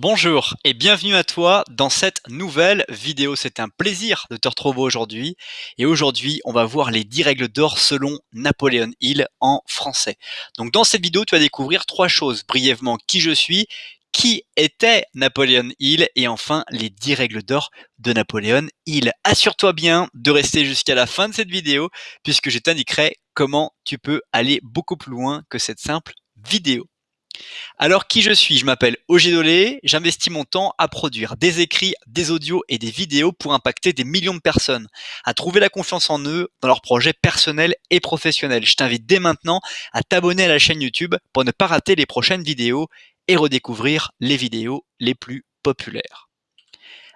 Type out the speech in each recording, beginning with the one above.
Bonjour et bienvenue à toi dans cette nouvelle vidéo. C'est un plaisir de te retrouver aujourd'hui. Et aujourd'hui, on va voir les 10 règles d'or selon Napoléon Hill en français. Donc dans cette vidéo, tu vas découvrir trois choses. Brièvement, qui je suis, qui était Napoléon Hill et enfin les 10 règles d'or de Napoléon Hill. Assure-toi bien de rester jusqu'à la fin de cette vidéo puisque je t'indiquerai comment tu peux aller beaucoup plus loin que cette simple vidéo. Alors qui je suis? Je m'appelle Ogé Dolé, j'investis mon temps à produire des écrits, des audios et des vidéos pour impacter des millions de personnes, à trouver la confiance en eux dans leurs projets personnels et professionnels. Je t'invite dès maintenant à t'abonner à la chaîne YouTube pour ne pas rater les prochaines vidéos et redécouvrir les vidéos les plus populaires.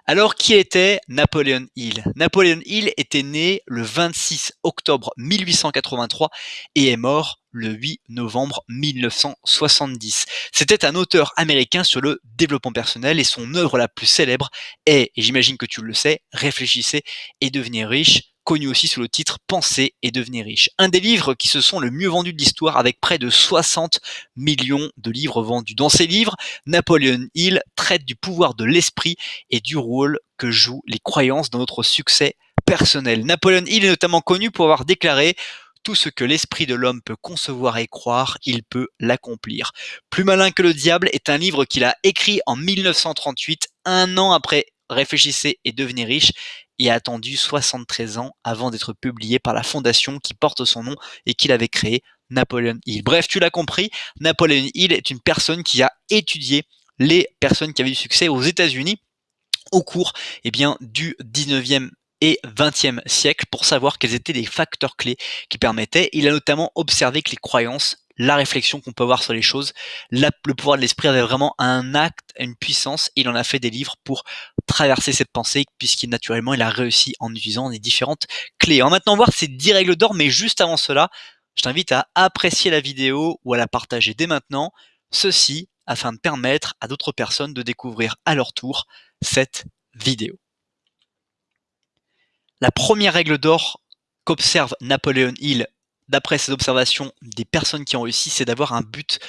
Alors, qui était Napoléon Hill? Napoléon Hill était né le 26 octobre 1883 et est mort le 8 novembre 1970. C'était un auteur américain sur le développement personnel et son œuvre la plus célèbre est, et j'imagine que tu le sais, Réfléchissez et devenez riche, connu aussi sous le titre Penser et devenir riche. Un des livres qui se sont le mieux vendus de l'histoire avec près de 60 millions de livres vendus. Dans ces livres, Napoléon Hill traite du pouvoir de l'esprit et du rôle que jouent les croyances dans notre succès personnel. Napoléon Hill est notamment connu pour avoir déclaré tout ce que l'esprit de l'homme peut concevoir et croire, il peut l'accomplir. Plus malin que le diable est un livre qu'il a écrit en 1938, un an après Réfléchissez et devenez riche, et a attendu 73 ans avant d'être publié par la fondation qui porte son nom et qu'il avait créé, Napoleon Hill. Bref, tu l'as compris, Napoleon Hill est une personne qui a étudié les personnes qui avaient du succès aux États-Unis au cours eh du 19e et 20e siècle pour savoir quels étaient les facteurs clés qui permettaient. Il a notamment observé que les croyances la réflexion qu'on peut avoir sur les choses. le pouvoir de l'esprit avait vraiment un acte, une puissance. Il en a fait des livres pour traverser cette pensée, puisqu'il naturellement il a réussi en utilisant les différentes clés. On va maintenant voir ces 10 règles d'or, mais juste avant cela, je t'invite à apprécier la vidéo ou à la partager dès maintenant. Ceci afin de permettre à d'autres personnes de découvrir à leur tour cette vidéo. La première règle d'or qu'observe Napoléon Hill d'après ces observations des personnes qui ont réussi, c'est d'avoir un but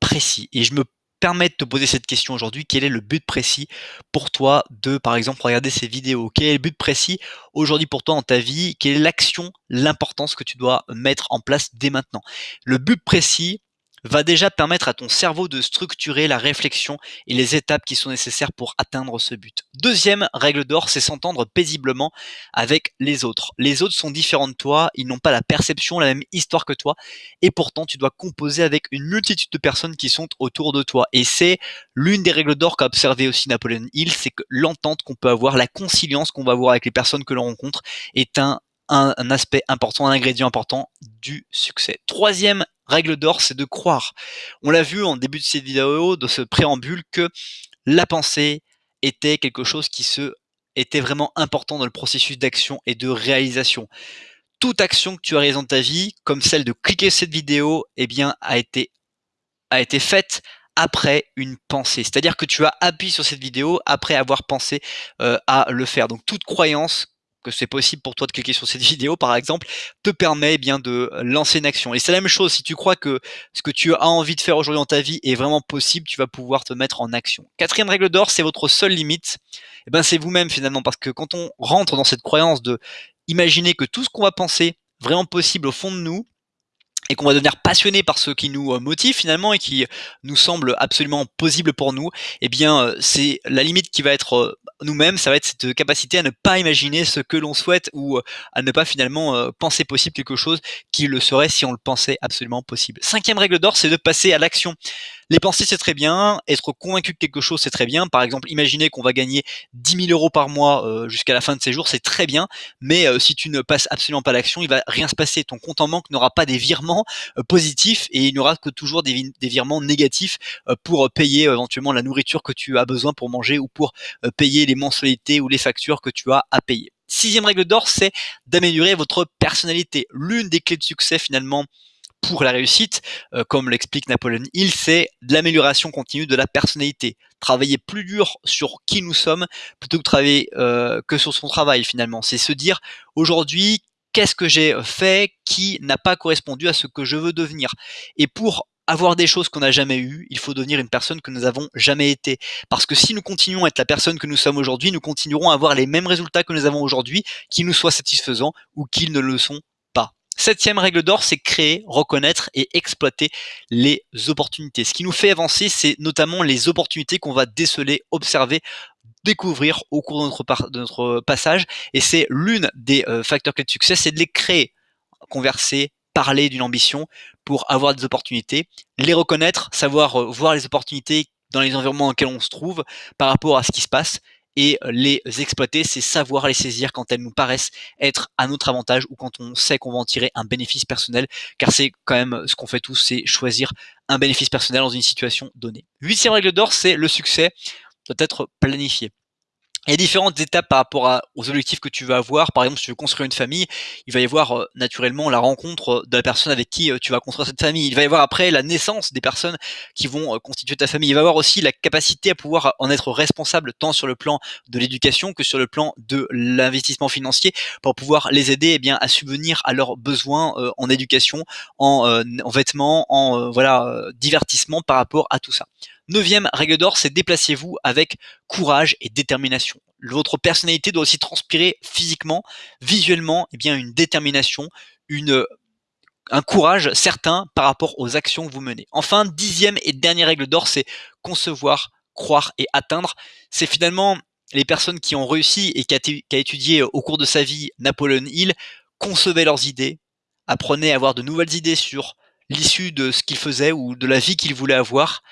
précis. Et je me permets de te poser cette question aujourd'hui. Quel est le but précis pour toi de, par exemple, regarder ces vidéos? Quel est le but précis aujourd'hui pour toi dans ta vie? Quelle est l'action, l'importance que tu dois mettre en place dès maintenant? Le but précis, va déjà permettre à ton cerveau de structurer la réflexion et les étapes qui sont nécessaires pour atteindre ce but. Deuxième règle d'or, c'est s'entendre paisiblement avec les autres. Les autres sont différents de toi, ils n'ont pas la perception, la même histoire que toi, et pourtant tu dois composer avec une multitude de personnes qui sont autour de toi. Et c'est l'une des règles d'or qu'a observé aussi Napoléon Hill, c'est que l'entente qu'on peut avoir, la conciliance qu'on va avoir avec les personnes que l'on rencontre est un un, aspect important, un ingrédient important du succès. Troisième règle d'or, c'est de croire. On l'a vu en début de cette vidéo, de ce préambule, que la pensée était quelque chose qui était vraiment important dans le processus d'action et de réalisation. Toute action que tu as réalisée dans ta vie, comme celle de cliquer cette vidéo, eh bien, a été, a été faite après une pensée. C'est-à-dire que tu as appuyé sur cette vidéo après avoir pensé euh, à le faire. Donc toute croyance c'est possible pour toi de cliquer sur cette vidéo, par exemple, te permet eh bien de lancer une action. Et c'est la même chose, si tu crois que ce que tu as envie de faire aujourd'hui dans ta vie est vraiment possible, tu vas pouvoir te mettre en action. Quatrième règle d'or, c'est votre seule limite. Eh ben, c'est vous-même finalement, parce que quand on rentre dans cette croyance de imaginer que tout ce qu'on va penser vraiment possible au fond de nous, et qu'on va devenir passionné par ce qui nous euh, motive finalement et qui nous semble absolument possible pour nous, eh bien euh, c'est la limite qui va être euh, nous-mêmes, ça va être cette capacité à ne pas imaginer ce que l'on souhaite ou à ne pas finalement penser possible quelque chose qui le serait si on le pensait absolument possible. Cinquième règle d'or, c'est de passer à l'action. Les pensées, c'est très bien. Être convaincu de quelque chose, c'est très bien. Par exemple, imaginer qu'on va gagner 10 000 euros par mois euh, jusqu'à la fin de ces jours, c'est très bien. Mais euh, si tu ne passes absolument pas l'action, il va rien se passer. Ton compte en banque n'aura pas des virements euh, positifs et il n'y aura que toujours des virements négatifs pour payer éventuellement la nourriture que tu as besoin pour manger ou pour payer les mensualités ou les factures que tu as à payer. Sixième règle d'or, c'est d'améliorer votre personnalité. L'une des clés de succès finalement pour la réussite, euh, comme l'explique Napoléon Hill, c'est l'amélioration continue de la personnalité. Travailler plus dur sur qui nous sommes plutôt que travailler euh, que sur son travail finalement. C'est se dire aujourd'hui qu'est-ce que j'ai fait qui n'a pas correspondu à ce que je veux devenir? Et pour avoir des choses qu'on n'a jamais eues, il faut devenir une personne que nous n'avons jamais été. Parce que si nous continuons à être la personne que nous sommes aujourd'hui, nous continuerons à avoir les mêmes résultats que nous avons aujourd'hui, qu'ils nous soient satisfaisants ou qu'ils ne le sont. Septième règle d'or, c'est créer, reconnaître et exploiter les opportunités. Ce qui nous fait avancer, c'est notamment les opportunités qu'on va déceler, observer, découvrir au cours de notre, passage. Et c'est l'une des euh, facteurs clés de succès, c'est de les créer, converser, parler d'une ambition pour avoir des opportunités, les reconnaître, savoir euh, voir les opportunités dans les environnements dans lesquels on se trouve par rapport à ce qui se passe et euh, les exploiter, c'est savoir les saisir quand elles nous paraissent être à notre avantage ou quand on sait qu'on va en tirer un bénéfice personnel, car c'est quand même ce qu'on fait tous, c'est choisir un bénéfice personnel dans une situation donnée. Huitième règle d'or, c'est le succès doit être planifié. Il y a différentes étapes par rapport aux objectifs que tu veux avoir. Par exemple, si tu veux construire une famille, il va y avoir euh, naturellement la rencontre euh, de la personne avec qui euh, tu vas construire cette famille. Il va y avoir après la naissance des personnes qui vont constituer ta famille. Il va y avoir aussi la capacité à pouvoir en être responsable tant sur le plan de l'éducation que sur le plan de l'investissement financier pour pouvoir les aider eh bien, à subvenir à leurs besoins en éducation, en, en vêtements, en voilà divertissement par rapport à tout ça. Neuvième règle d'or, c'est déplacez-vous avec courage et détermination. Votre personnalité doit aussi transpirer physiquement, visuellement, eh bien une détermination, un courage certain par rapport aux actions que vous menez. Enfin, dixième et dernière règle d'or, c'est concevoir, croire et atteindre. C'est finalement les personnes qui ont réussi et qui a, étudié au cours de sa vie Napoleon Hill, concevaient leurs idées, apprenaient à avoir de nouvelles idées sur l'issue de ce qu'ils faisaient ou de la vie qu'ils voulaient avoir,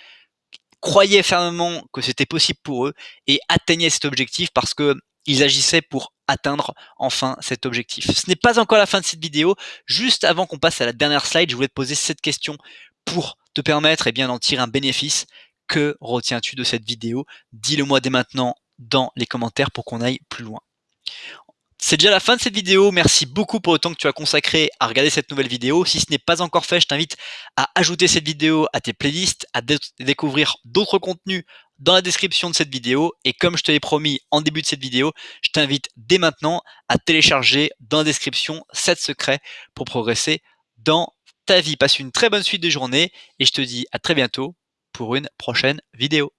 croyaient fermement que c'était possible pour eux et atteignaient cet objectif parce que ils agissaient pour atteindre enfin cet objectif. Ce n'est pas encore la fin de cette vidéo. Juste avant qu'on passe à la dernière slide, je voulais te poser cette question pour te permettre et eh bien d'en tirer un bénéfice. Que retiens-tu de cette vidéo? Dis-le moi dès maintenant dans les commentaires pour qu'on aille plus loin. C'est déjà la fin de cette vidéo. Merci beaucoup pour le temps que tu as consacré à regarder cette nouvelle vidéo. Si ce n'est pas encore fait, je t'invite à ajouter cette vidéo à tes playlists, à découvrir d'autres contenus dans la description de cette vidéo. Et comme je te l'ai promis en début de cette vidéo, je t'invite dès maintenant à télécharger dans la description 7 secrets pour progresser dans ta vie. Passe une très bonne suite de journée et je te dis à très bientôt pour une prochaine vidéo.